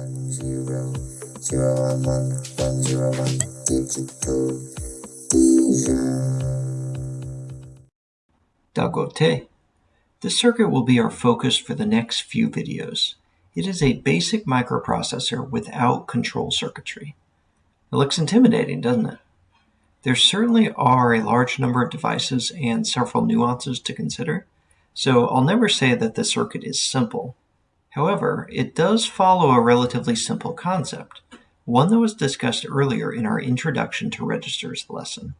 one zero zero one one one zero one digital Dagote. This circuit will be our focus for the next few videos. It is a basic microprocessor without control circuitry. It looks intimidating, doesn't it? There certainly are a large number of devices and several nuances to consider, so I'll never say that the circuit is simple. However, it does follow a relatively simple concept, one that was discussed earlier in our Introduction to Registers lesson.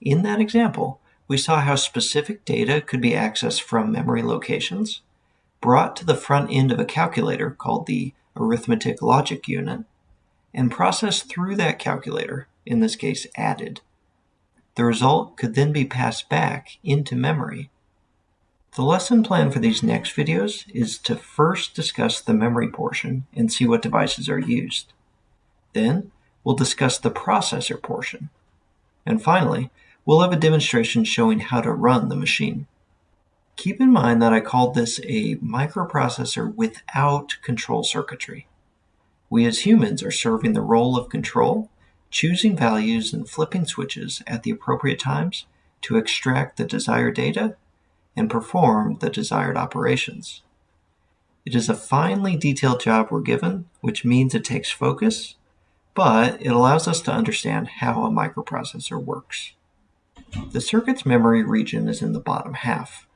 In that example, we saw how specific data could be accessed from memory locations, brought to the front end of a calculator called the arithmetic logic unit, and processed through that calculator, in this case added. The result could then be passed back into memory. The lesson plan for these next videos is to first discuss the memory portion and see what devices are used. Then, we'll discuss the processor portion. And finally, we'll have a demonstration showing how to run the machine. Keep in mind that I called this a microprocessor without control circuitry. We as humans are serving the role of control, choosing values and flipping switches at the appropriate times to extract the desired data and perform the desired operations. It is a finely detailed job we're given, which means it takes focus, but it allows us to understand how a microprocessor works. The circuit's memory region is in the bottom half.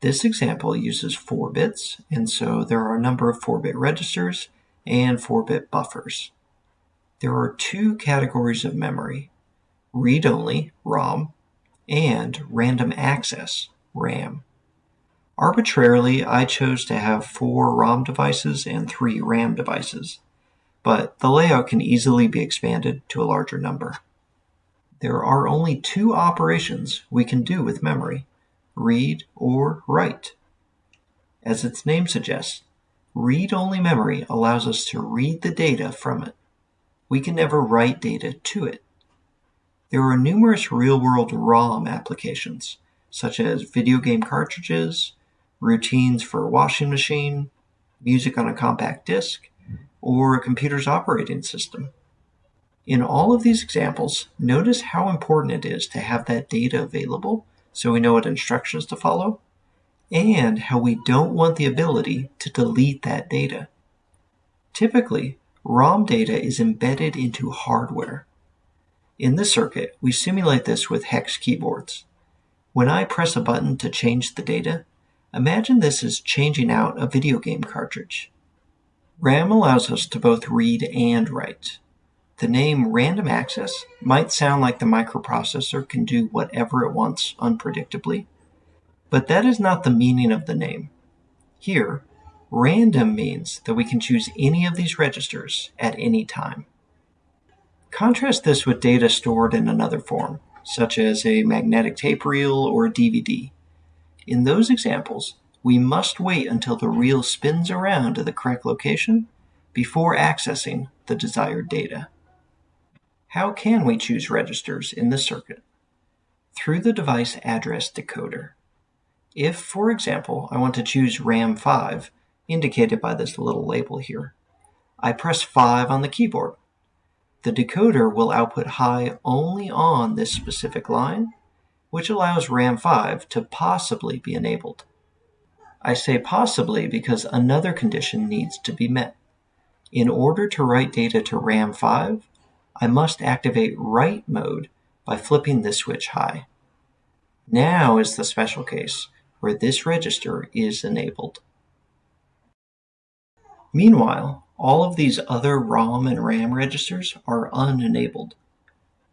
This example uses 4 bits, and so there are a number of 4-bit registers and 4-bit buffers. There are two categories of memory, read-only, ROM, and random access, RAM. Arbitrarily, I chose to have four ROM devices and three RAM devices, but the layout can easily be expanded to a larger number. There are only two operations we can do with memory, read or write. As its name suggests, read-only memory allows us to read the data from it. We can never write data to it. There are numerous real-world ROM applications, such as video game cartridges, routines for a washing machine, music on a compact disc, or a computer's operating system. In all of these examples, notice how important it is to have that data available so we know what instructions to follow, and how we don't want the ability to delete that data. Typically, ROM data is embedded into hardware. In this circuit, we simulate this with hex keyboards. When I press a button to change the data, imagine this as changing out a video game cartridge. RAM allows us to both read and write. The name random access might sound like the microprocessor can do whatever it wants unpredictably, but that is not the meaning of the name. Here, random means that we can choose any of these registers at any time. Contrast this with data stored in another form, such as a magnetic tape reel or a DVD. In those examples, we must wait until the reel spins around to the correct location before accessing the desired data. How can we choose registers in the circuit? Through the device address decoder. If, for example, I want to choose RAM 5, indicated by this little label here, I press 5 on the keyboard. The decoder will output high only on this specific line, which allows RAM 5 to possibly be enabled. I say possibly because another condition needs to be met. In order to write data to RAM 5, I must activate write mode by flipping this switch high. Now is the special case where this register is enabled. Meanwhile, all of these other ROM and RAM registers are unenabled.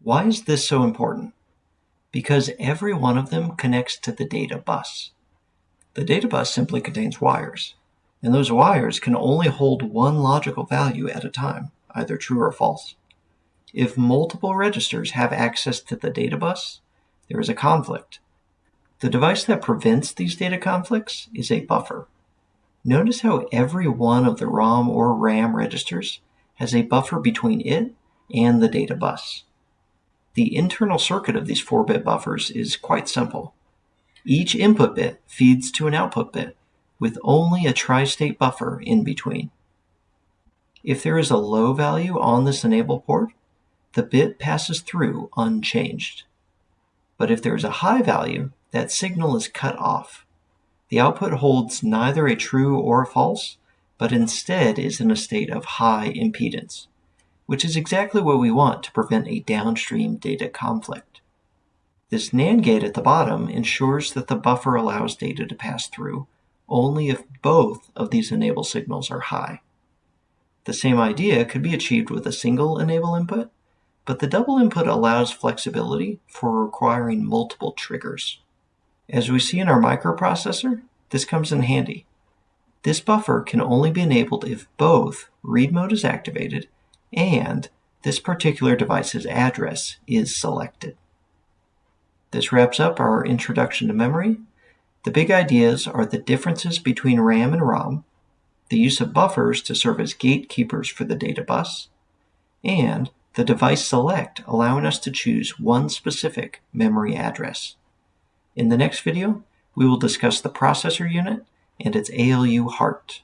Why is this so important? Because every one of them connects to the data bus. The data bus simply contains wires, and those wires can only hold one logical value at a time, either true or false. If multiple registers have access to the data bus, there is a conflict. The device that prevents these data conflicts is a buffer. Notice how every one of the ROM or RAM registers has a buffer between it and the data bus. The internal circuit of these 4-bit buffers is quite simple. Each input bit feeds to an output bit, with only a tri-state buffer in between. If there is a low value on this enable port, the bit passes through unchanged. But if there is a high value, that signal is cut off. The output holds neither a true or a false, but instead is in a state of high impedance, which is exactly what we want to prevent a downstream data conflict. This NAND gate at the bottom ensures that the buffer allows data to pass through only if both of these enable signals are high. The same idea could be achieved with a single enable input, but the double input allows flexibility for requiring multiple triggers. As we see in our microprocessor, this comes in handy. This buffer can only be enabled if both read mode is activated and this particular device's address is selected. This wraps up our introduction to memory. The big ideas are the differences between RAM and ROM, the use of buffers to serve as gatekeepers for the data bus, and the device select allowing us to choose one specific memory address. In the next video, we will discuss the processor unit and its ALU heart.